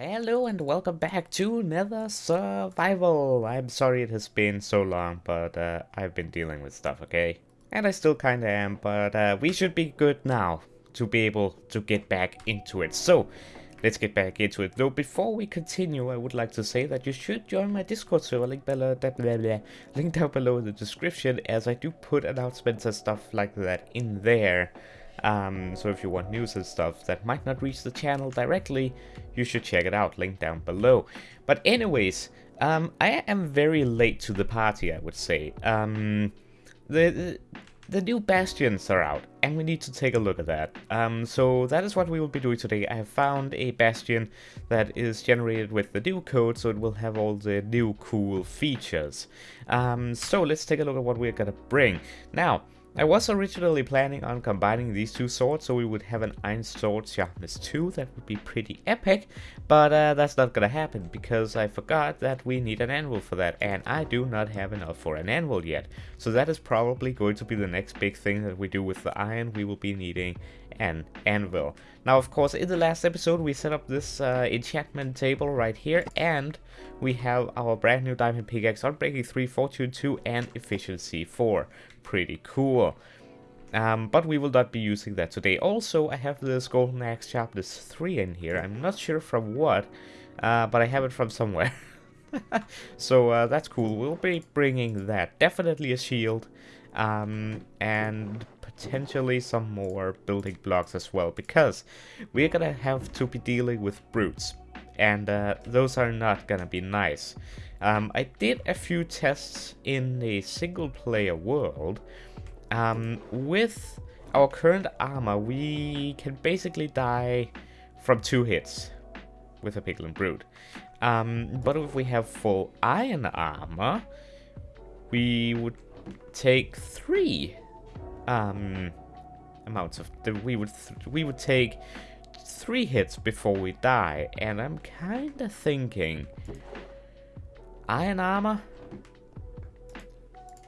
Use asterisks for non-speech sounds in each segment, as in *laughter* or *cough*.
Hello and welcome back to Nether Survival. I'm sorry it has been so long, but uh, I've been dealing with stuff, okay? And I still kinda am, but uh, we should be good now to be able to get back into it. So, let's get back into it. Though before we continue, I would like to say that you should join my Discord server, link below, blah, blah, blah, link down below in the description, as I do put announcements and stuff like that in there. Um, so if you want news and stuff that might not reach the channel directly, you should check it out, link down below. But anyways, um, I am very late to the party, I would say. Um, the, the, new bastions are out, and we need to take a look at that. Um, so that is what we will be doing today. I have found a bastion that is generated with the new code, so it will have all the new cool features. Um, so let's take a look at what we're gonna bring. Now, I was originally planning on combining these two swords so we would have an Iron Sword Sharpness 2, that would be pretty epic, but uh, that's not gonna happen because I forgot that we need an anvil for that and I do not have enough for an anvil yet. So that is probably going to be the next big thing that we do with the iron, we will be needing an anvil. Now of course in the last episode we set up this uh, enchantment table right here and we have our brand new diamond pickaxe Unbreaking 3, Fortune 2 and Efficiency 4 pretty cool. Um, but we will not be using that today. Also, I have this Golden Axe Sharpness 3 in here. I'm not sure from what, uh, but I have it from somewhere. *laughs* so uh, that's cool. We'll be bringing that. Definitely a shield. Um, and potentially some more building blocks as well. Because we're gonna have to be dealing with brutes. And uh, those are not gonna be nice. Um, I did a few tests in a single player world. Um, with our current armor, we can basically die from two hits with a Piglin Brute. Um, but if we have full iron armor, we would take three um, amounts of we would we would take three hits before we die, and I'm kind of thinking Iron armor.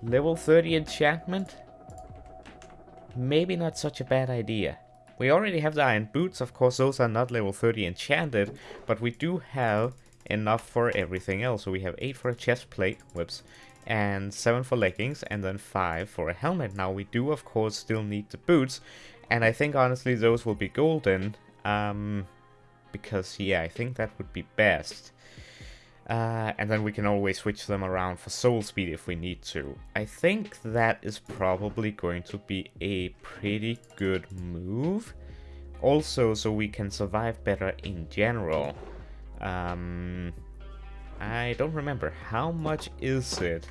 Level 30 enchantment. Maybe not such a bad idea. We already have the iron boots, of course those are not level 30 enchanted, but we do have enough for everything else. So we have 8 for a chest plate, whoops, and 7 for leggings, and then 5 for a helmet. Now we do of course still need the boots, and I think honestly those will be golden, um, because yeah, I think that would be best. Uh, and then we can always switch them around for soul speed if we need to. I think that is probably going to be a pretty good move. Also, so we can survive better in general. Um, I don't remember. How much is it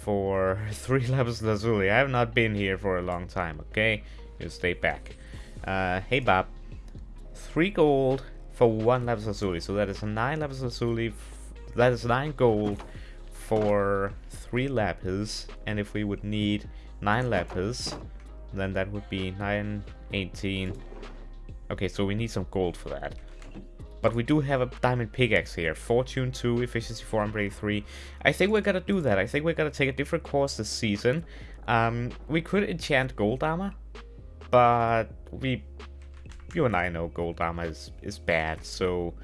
for *laughs* 3 lapis lazuli? I have not been here for a long time, okay? You stay back. Uh, hey Bob. 3 gold for 1 lapis lazuli. So that is 9 lapis lazuli that is 9 gold for 3 lapis, and if we would need 9 lapis, then that would be 9, 18. Okay, so we need some gold for that. But we do have a diamond pickaxe here. Fortune 2, efficiency 4, and 3. I think we're gonna do that. I think we're gonna take a different course this season. Um, we could enchant gold armor, but we, you and I know gold armor is, is bad, so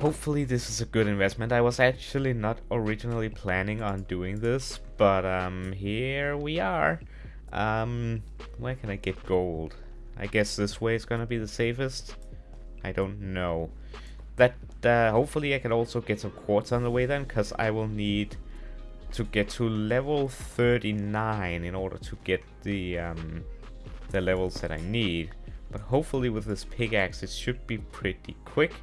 Hopefully this is a good investment. I was actually not originally planning on doing this, but um, here we are. Um, where can I get gold? I guess this way is gonna be the safest. I don't know. That uh, hopefully I can also get some quartz on the way then, because I will need to get to level 39 in order to get the um, the levels that I need. But hopefully with this pickaxe it should be pretty quick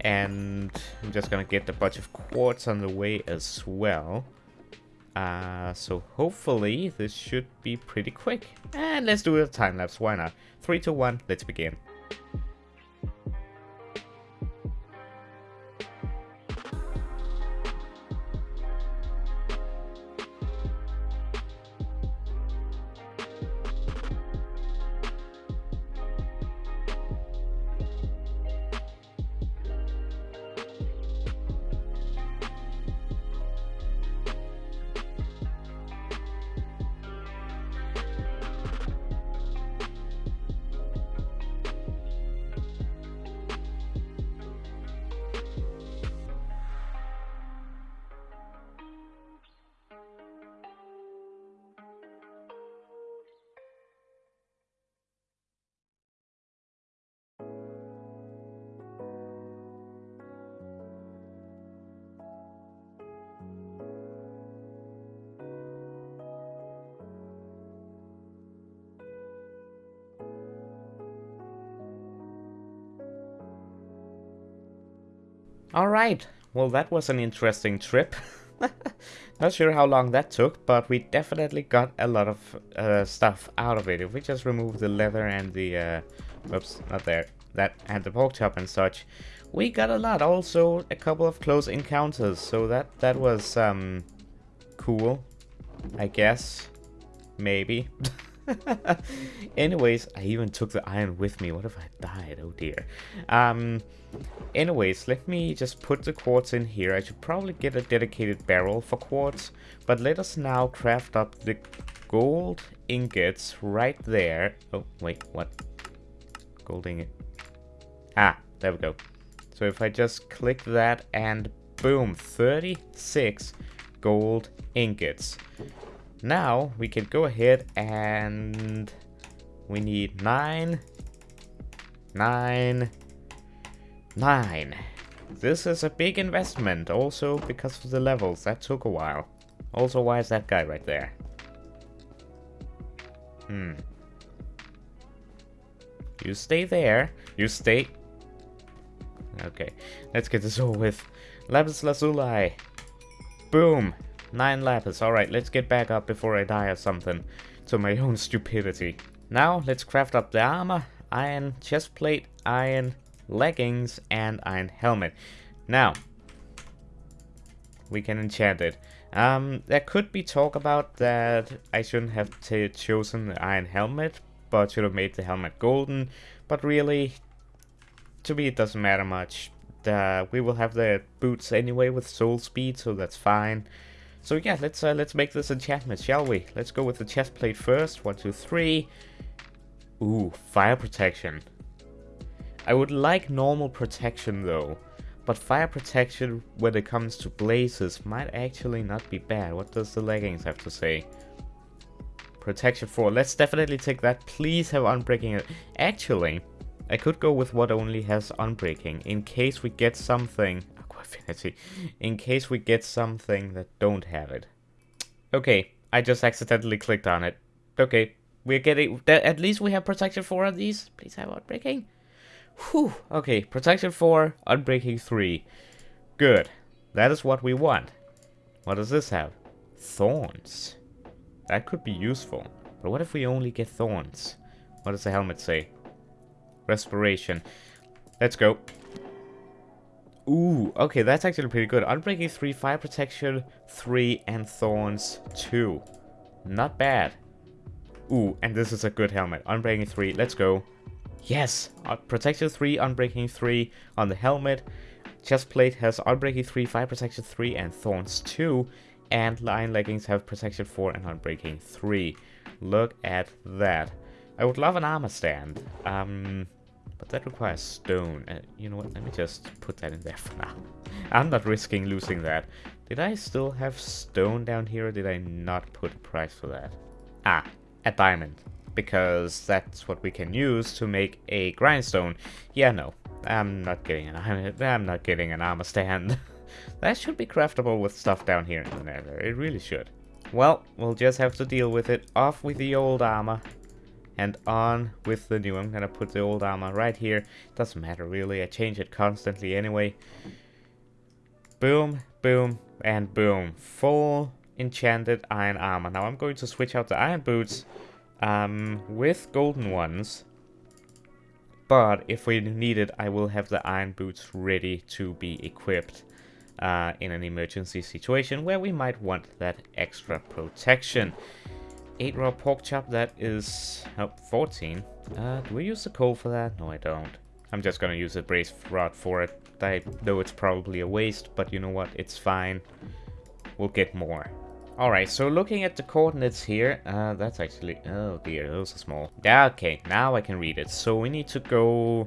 and I'm just gonna get a bunch of quartz on the way as well. Uh, so hopefully this should be pretty quick. And let's do a time lapse, why not? 3, 2, 1, let's begin. Alright, well that was an interesting trip. *laughs* Not sure how long that took, but we definitely got a lot of uh, stuff out of it. If we just remove the leather and the, uh, oops, not there, that and the pork chop and such, we got a lot. Also, a couple of close encounters, so that that was um cool, I guess, maybe. *laughs* *laughs* anyways, I even took the iron with me. What if I died? Oh dear. Um, anyways, let me just put the quartz in here. I should probably get a dedicated barrel for quartz. But let us now craft up the gold ingots right there. Oh, wait, what? Gold ingot. Ah, there we go. So if I just click that and boom, 36 gold ingots. Now we can go ahead and we need nine, nine, nine. This is a big investment also because of the levels. That took a while. Also, why is that guy right there? Hmm. You stay there. You stay... Okay, let's get this over with. Lapis Lazuli. Boom. Nine lapis. Alright, let's get back up before I die or something. To my *laughs* own stupidity. Now, let's craft up the armor, iron chest plate, iron leggings, and iron helmet. Now, we can enchant it. Um, there could be talk about that I shouldn't have chosen the iron helmet, but should have made the helmet golden. But really, to me it doesn't matter much. Uh, we will have the boots anyway with soul speed, so that's fine. So yeah, let's uh, let's make this enchantment, shall we? Let's go with the chest plate first. One, two, three. Ooh, fire protection. I would like normal protection though, but fire protection when it comes to blazes might actually not be bad. What does the leggings have to say? Protection 4. Let's definitely take that. Please have unbreaking. Actually, I could go with what only has unbreaking in case we get something affinity in case we get something that don't have it. Okay, I just accidentally clicked on it. Okay, we're getting... At least we have protection 4 of these. Please have unbreaking. Whew. Okay, protection 4, unbreaking 3. Good. That is what we want. What does this have? Thorns. That could be useful. But what if we only get thorns? What does the helmet say? Respiration. Let's go. Ooh, okay, that's actually pretty good. Unbreaking 3, Fire Protection 3, and Thorns 2. Not bad. Ooh, and this is a good helmet. Unbreaking 3, let's go. Yes! Uh, protection 3, Unbreaking 3 on the helmet. Chest plate has Unbreaking 3, Fire Protection 3, and Thorns 2. And Iron Leggings have Protection 4 and Unbreaking 3. Look at that. I would love an armor stand. Um, but that requires stone. Uh, you know what, let me just put that in there for now. *laughs* I'm not risking losing that. Did I still have stone down here or did I not put a price for that? Ah, a diamond. Because that's what we can use to make a grindstone. Yeah, no. I'm not getting an I'm not getting an armor stand. *laughs* that should be craftable with stuff down here in the nether. It really should. Well, we'll just have to deal with it. Off with the old armor and on with the new. I'm gonna put the old armor right here. Doesn't matter really, I change it constantly anyway. Boom, boom, and boom. Full enchanted iron armor. Now I'm going to switch out the iron boots um, with golden ones. But if we need it, I will have the iron boots ready to be equipped uh, in an emergency situation where we might want that extra protection. 8 raw pork chop, that is oh, 14. Uh, do we use the coal for that? No, I don't. I'm just gonna use a blaze rod for it. I know it's probably a waste, but you know what? It's fine. We'll get more. Alright, so looking at the coordinates here, uh, that's actually... Oh dear, those are small. Yeah, okay, now I can read it. So we need to go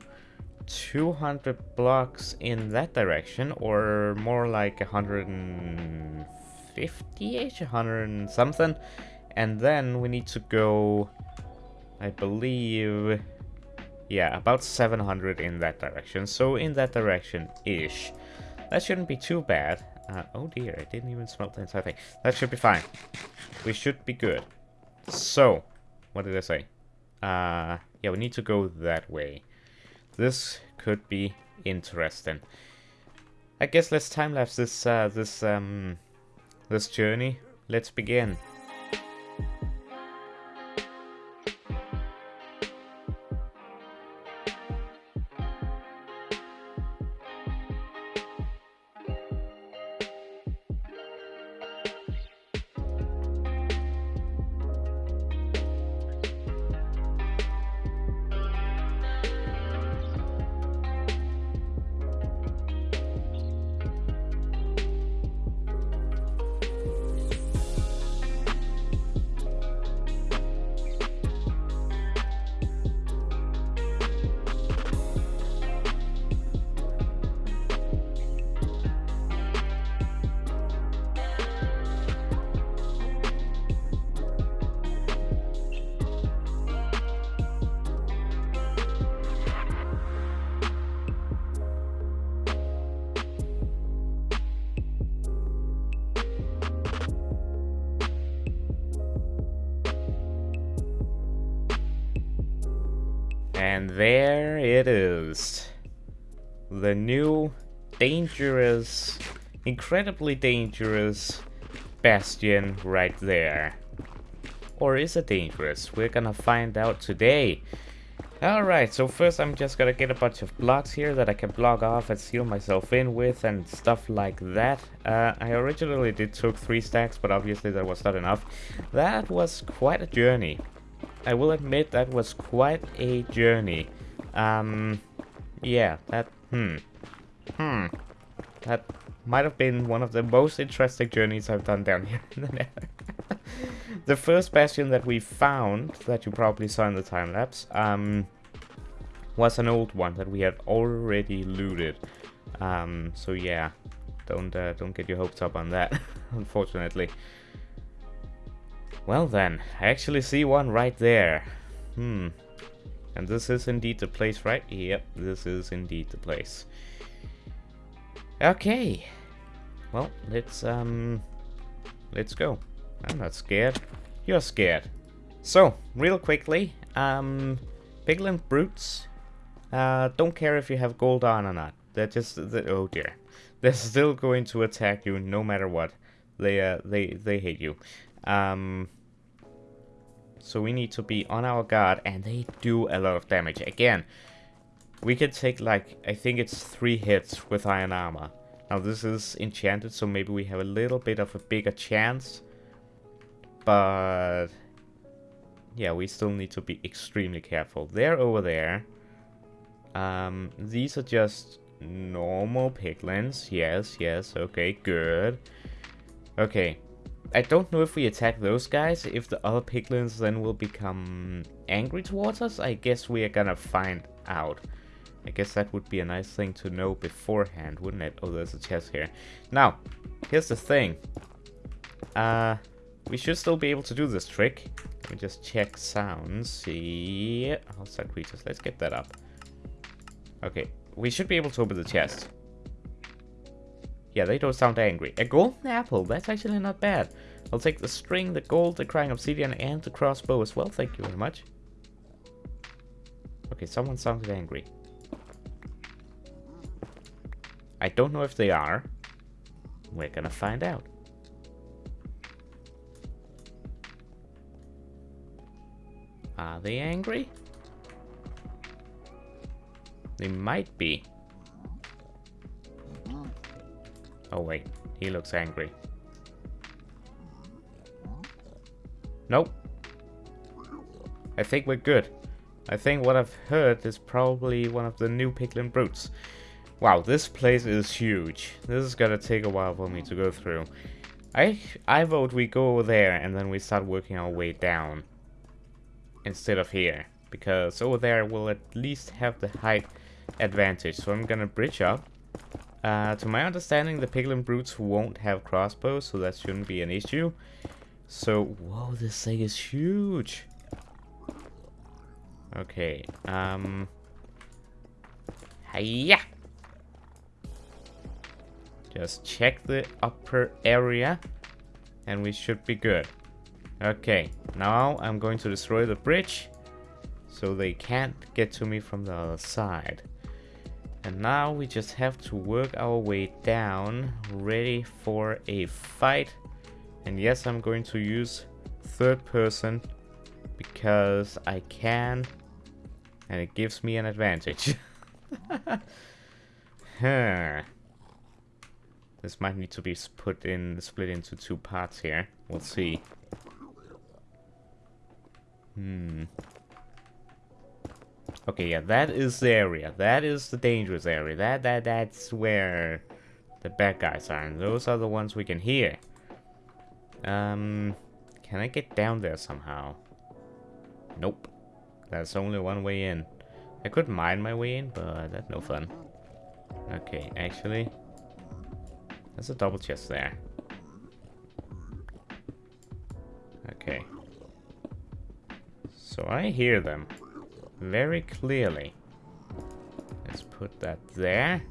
200 blocks in that direction, or more like 150-ish, 100 and something. And then we need to go, I believe, yeah, about 700 in that direction. So in that direction-ish. That shouldn't be too bad. Uh, oh dear, I didn't even smelt the entire thing. That should be fine. We should be good. So, what did I say? Uh, yeah, we need to go that way. This could be interesting. I guess let's time lapse this uh, this um this journey. Let's begin. There it is. The new, dangerous, incredibly dangerous bastion right there. Or is it dangerous? We're gonna find out today. Alright, so first I'm just gonna get a bunch of blocks here that I can block off and seal myself in with and stuff like that. Uh, I originally did took three stacks, but obviously that was not enough. That was quite a journey. I will admit that was quite a journey. Um, yeah, that, hmm, hmm, that might have been one of the most interesting journeys I've done down here in the nether. *laughs* the first bastion that we found, that you probably saw in the time-lapse, um, was an old one that we had already looted. Um, so yeah, don't, uh, don't get your hopes up on that, *laughs* unfortunately. Well then, I actually see one right there. Hmm. And this is indeed the place, right? Yep, this is indeed the place. Okay. Well, let's, um... Let's go. I'm not scared. You're scared. So, real quickly, um... Piglin Brutes, uh, don't care if you have gold on or not. They're just, they're, oh dear. They're still going to attack you no matter what. They, uh, they, they hate you. Um, so we need to be on our guard and they do a lot of damage. Again, we can take like, I think it's three hits with iron armor. Now this is enchanted, so maybe we have a little bit of a bigger chance. But yeah, we still need to be extremely careful. They're over there. Um, these are just normal piglins. Yes, yes, okay, good. Okay, I don't know if we attack those guys, if the other piglins then will become angry towards us. I guess we are gonna find out. I guess that would be a nice thing to know beforehand, wouldn't it? Oh, there's a chest here. Now, here's the thing. Uh, we should still be able to do this trick. Let me just check sounds. Yeah, outside creatures. Let's get that up. Okay, we should be able to open the chest. Yeah, they don't sound angry. A golden apple, that's actually not bad. I'll take the string, the gold, the crying obsidian, and the crossbow as well. Thank you very much. Okay, someone sounded angry. I don't know if they are. We're gonna find out. Are they angry? They might be. Oh wait, he looks angry. Nope. I think we're good. I think what I've heard is probably one of the new Piglin Brutes. Wow, this place is huge. This is gonna take a while for me to go through. I I vote we go there and then we start working our way down. Instead of here. Because over there we'll at least have the height advantage. So I'm gonna bridge up. Uh, to my understanding, the Piglin Brutes won't have crossbows, so that shouldn't be an issue. So, whoa, this thing is huge. Okay, um... Hiya! Just check the upper area, and we should be good. Okay, now I'm going to destroy the bridge, so they can't get to me from the other side. And now we just have to work our way down, ready for a fight. And yes, I'm going to use third person because I can and it gives me an advantage. *laughs* huh. This might need to be put in, split into two parts here. We'll see. Hmm. Okay, yeah, that is the area. That is the dangerous area. That that that's where the bad guys are, and those are the ones we can hear. Um, can I get down there somehow? Nope. That's only one way in. I could mine my way in, but that's no fun. Okay, actually, there's a double chest there. Okay. So I hear them very clearly. Let's put that there.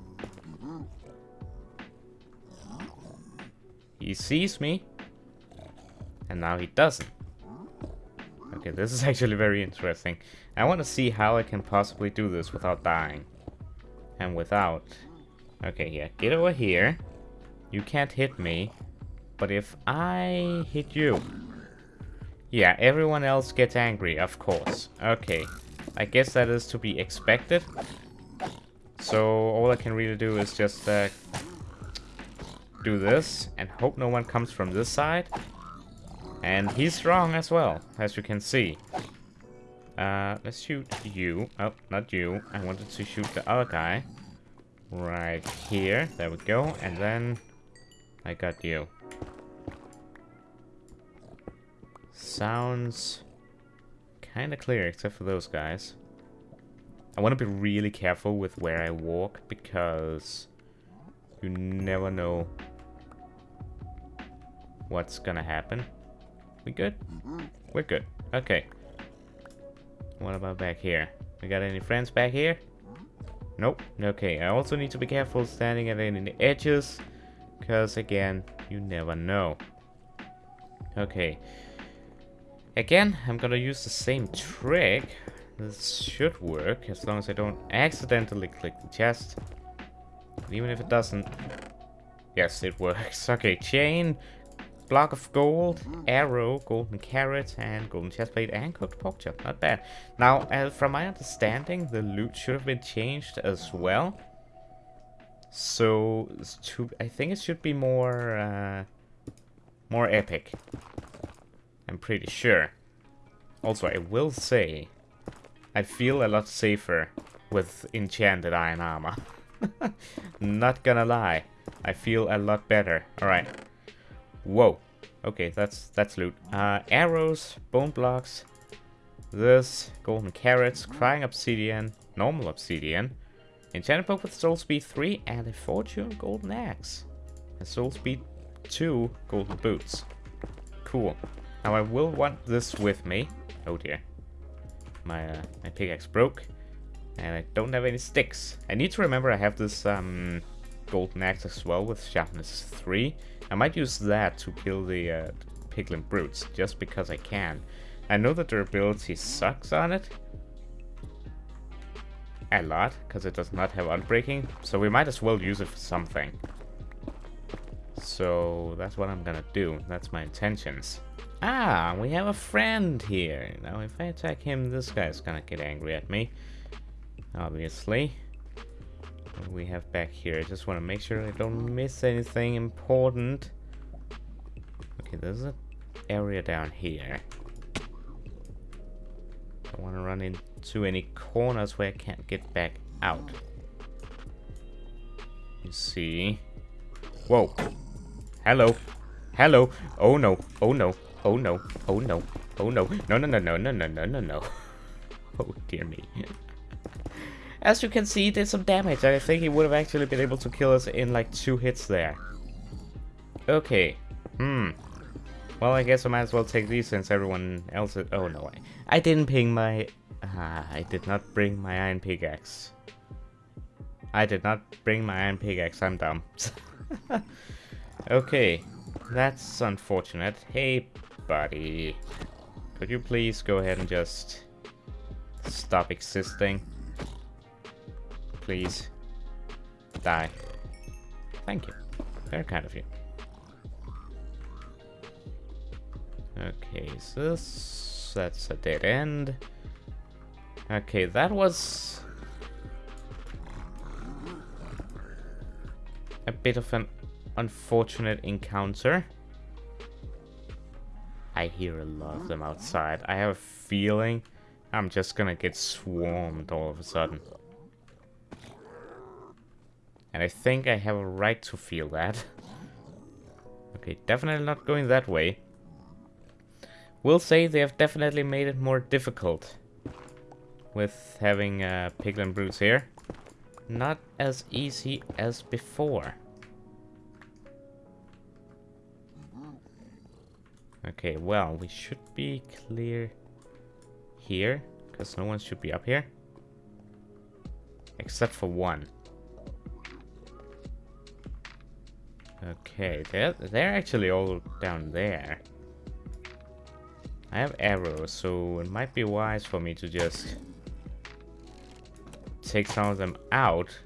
He sees me. And now he doesn't. Okay, this is *laughs* actually very interesting. I want to see how I can possibly do this without dying. And without... Okay, yeah, get over here. You can't hit me. But if I hit you... Yeah, everyone else gets angry, of course. Okay, I guess that is to be expected. So all I can really do is just uh, do this and hope no one comes from this side. And he's strong as well, as you can see. Uh, let's shoot you. Oh, not you. I wanted to shoot the other guy. Right here. There we go. And then I got you. Sounds kind of clear, except for those guys. I want to be really careful with where I walk, because you never know what's gonna happen. We good? Mm-hmm. We're good. Okay. What about back here? We got any friends back here? Mm-hmm. Nope. Okay, I also need to be careful standing at any edges, because again, you never know. Okay. Again, I'm gonna use the same trick. This should work, as long as I don't accidentally click the chest. Even if it doesn't. Yes, it works. *laughs* Okay, chain, block of gold, arrow, golden carrot, and golden chestplate, and cooked pork chop. Not bad. Now, uh, from my understanding, the loot should have been changed as well. So, to, I think it should be more, uh, more epic. I'm pretty sure. Also, I will say, I feel a lot safer with enchanted iron armor. Not gonna lie, I feel a lot better. Alright, Whoa. Okay, that's that's loot. Uh, arrows, bone blocks, this, golden carrots, crying obsidian, normal obsidian, enchanted book with soul speed 3, and a fortune golden axe. And soul speed 2 golden boots. Cool. Now I will want this with me. Oh dear. My, uh, my pickaxe broke. And I don't have any sticks. I need to remember I have this um, golden axe as well with sharpness 3. I might use that to kill the uh, piglin brutes, just because I can. I know that durability sucks on it. A lot, because it does not have unbreaking, so we might as well use it for something. So that's what I'm gonna do, that's my intentions. Ah, we have a friend here. Now if I attack him, this guy's gonna get angry at me. Obviously we have back here? I just want to make sure I don't miss anything important. Okay, there's an area down here. I want to run into any corners where I can't get back out. You see. Whoa. Hello. Hello. Oh no. Oh no. Oh no. Oh no. Oh no. No no no no no no no no no. *laughs* Oh dear me. As you can see, he did some damage. I think he would have actually been able to kill us in like two hits there. Okay. Hmm. Well, I guess I might as well take these since everyone else is... Oh, no. I, I didn't ping my... Ah, I did not bring my iron pickaxe. I did not bring my iron pickaxe. I'm dumb. *laughs* okay. That's unfortunate. Hey, buddy. Could you please go ahead and just stop existing? please. Die. Thank you. Very kind of you. Okay, so this, that's a dead end. Okay, that was a bit of an unfortunate encounter. I hear a lot of them outside. I have a feeling I'm just gonna get swarmed all of a sudden. And I think I have a right to feel that. *laughs* okay, definitely not going that way. Will say they have definitely made it more difficult with having uh, piglin brutes here. Not as easy as before. Okay, well, we should be clear here, because no one should be up here. Except for one. Okay, they're, they're actually all down there. I have arrows, so it might be wise for me to just take some of them out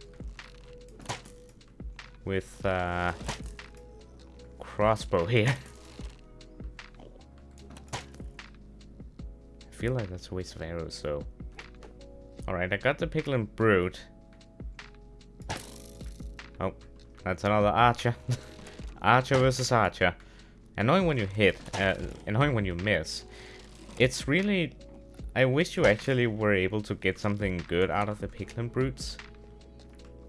with uh, crossbow *laughs* here. Feel like that's a waste of arrows, so... Alright, I got the Piglin Brute. Oh, that's another archer. *laughs* archer versus archer. Annoying when you hit, uh, annoying when you miss. It's really... I wish you actually were able to get something good out of the Piglin Brutes.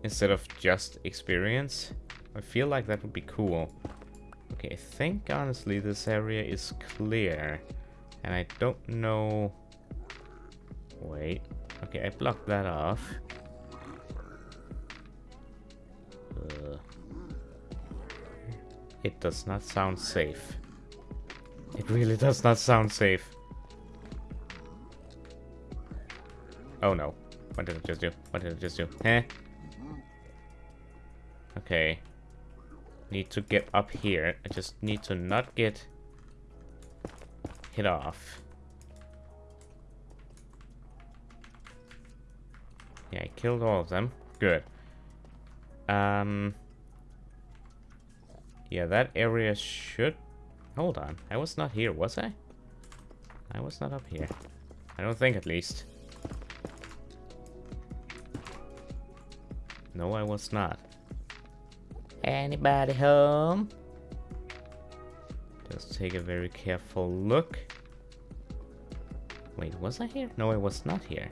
Instead of just experience. I feel like that would be cool. Okay, I think honestly this area is clear. And I don't know... Wait. Okay, I blocked that off. Uh, it does not sound safe. It really does not sound safe. Oh no. What did I just do? What did I just do? Huh? Okay. Need to get up here. I just need to not get hit off. Yeah, I killed all of them. Good. Um... Yeah, that area should... Hold on. I was not here, was I? I was not up here. I don't think, at least. No, I was not. Anybody home? Just take a very careful look. Wait, was I here? No, I was not here.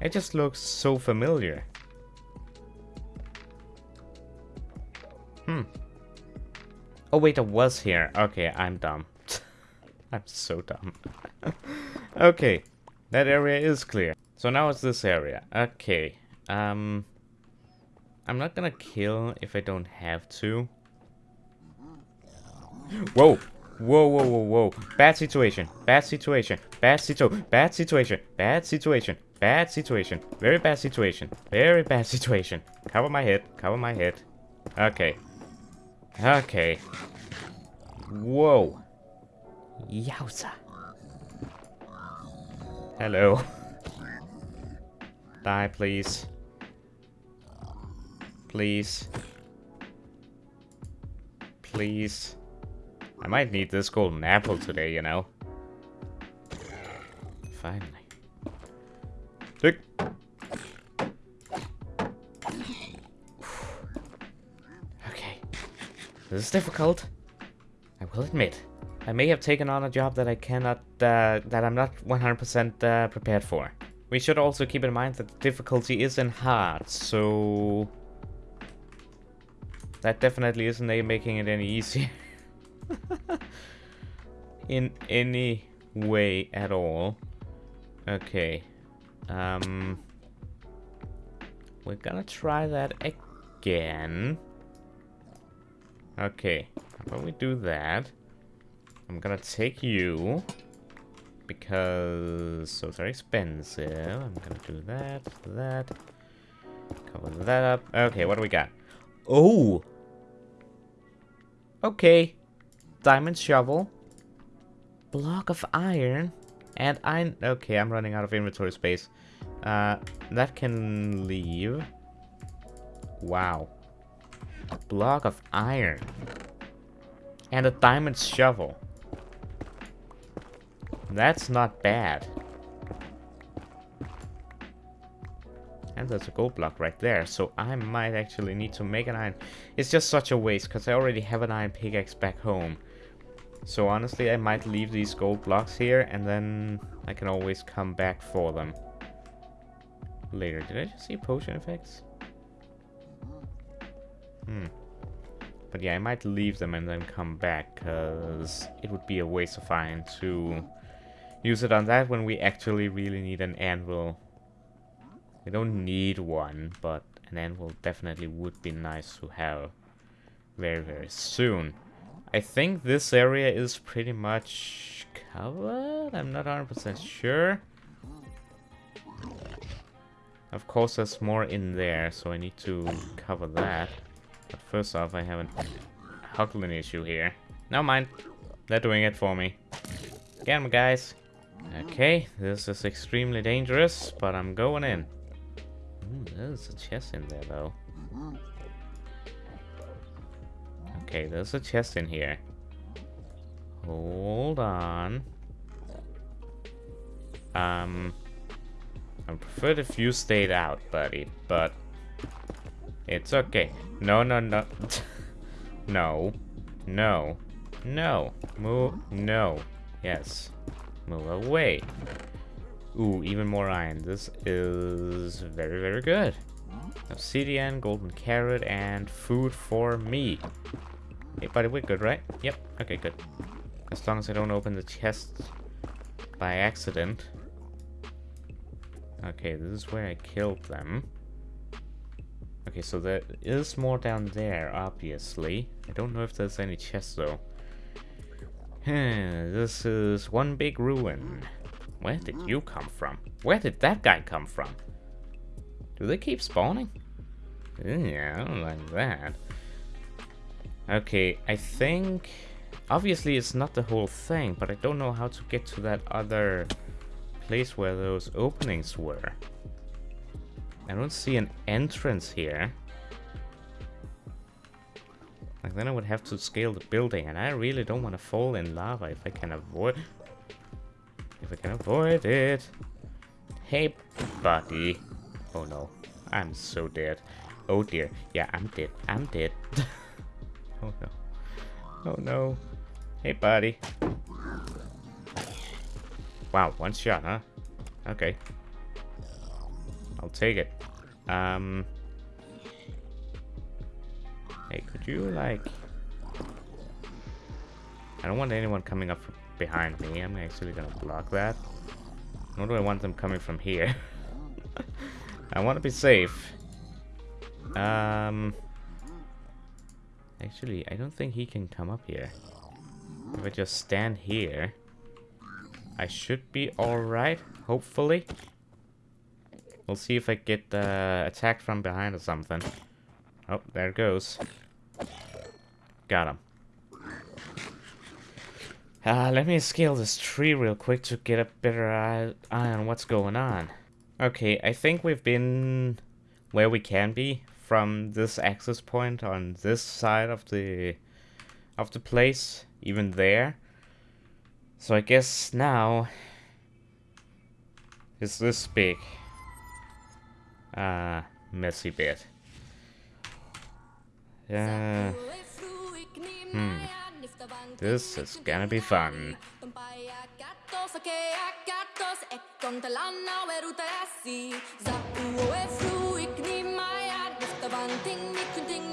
It just looks so familiar. Hmm. Oh wait, I was here. Okay, I'm dumb. *laughs* I'm so dumb. *laughs* okay, that area is clear. So now it's this area. Okay, um... I'm not gonna kill if I don't have to. Whoa! Whoa, whoa, whoa, whoa. Bad situation. Bad situation. Bad situation. Bad situation. Bad situation. Bad situation. Very bad situation. Very bad *laughs* situation. Cover my head. Cover my head. Okay. Okay. Whoa. Yowza. Hello. *laughs* Die, please. Please. Please. I might need this golden apple today, you know. Finally. Tick. okay. This is difficult. I will admit. I may have taken on a job that I cannot, uh, that I'm not 100% uh, prepared for. We should also keep in mind that the difficulty is in hard, so that definitely isn't making it any easier. *laughs* *laughs* In any way at all. Okay. Um, we're gonna try that again. Okay. How about we do that? I'm gonna take you. Because those are expensive. I'm gonna do that, that. Cover that up. Okay, what do we got? Oh! Okay. Diamond shovel. Block of iron. And I... Okay, I'm running out of inventory space. Uh, that can leave. Wow. A block of iron. And a diamond shovel. That's not bad. And there's a gold block right there, so I might actually need to make an iron. It's just such a waste, because I already have an iron pickaxe back home. So honestly, I might leave these gold blocks here, and then I can always come back for them. Later. Did I just see potion effects? Hmm. But yeah, I might leave them and then come back, because it would be a waste of iron to use it on that when we actually really need an anvil. We don't need one, but an anvil definitely would be nice to have very, very soon. I think this area is pretty much covered. I'm not 100% sure. Of course, there's more in there, so I need to cover that. But first off, I have a Hoglin issue here. Never mind. They're doing it for me. Get them, guys. Okay, this is extremely dangerous, but I'm going in. Ooh, there's a chest in there, though. Okay, there's a chest in here. Hold on. Um, I prefer if you stayed out, buddy, but it's okay. No, no, no. *laughs* no. No. No. Move. No. Yes. Move away. Ooh, even more iron. This is very, very good. Obsidian, golden carrot, and food for me. Hey, buddy, we're good, right? Yep. Okay, good. As long as I don't open the chest by accident. Okay, this is where I killed them. Okay, so there is more down there, obviously. I don't know if there's any chests, though. this is one big ruin. Where did you come from? Where did that guy come from? Do they keep spawning? Yeah, I don't like that. Okay, I think... Obviously it's not the whole thing, but I don't know how to get to that other place where those openings were. I don't see an entrance here. Like then I would have to scale the building and I really don't want to fall in lava if I can avoid if I can avoid it. Hey buddy. Oh no. I'm so dead. Oh dear. Yeah, I'm dead. I'm dead. *laughs* oh no. Oh no. Hey buddy. Wow, one shot, huh? Okay. I'll take it. Um. Hey, could you, like... I don't want anyone coming up behind me. I'm actually gonna block that. Nor do I want them coming from here. *laughs* I want to be safe. Um... Actually, I don't think he can come up here. If I just stand here, I should be alright, hopefully. We'll see if I get uh, attacked from behind or something. Oh, there goes. Got him. Uh, let me scale this tree real quick to get a better eye, eye on what's going on. Okay, I think we've been where we can be from this access point on this side of the of the place, even there. So I guess now it's this big uh, messy bit. Yeah. Hmm. This is gonna be fun. Davanting, mitt omkring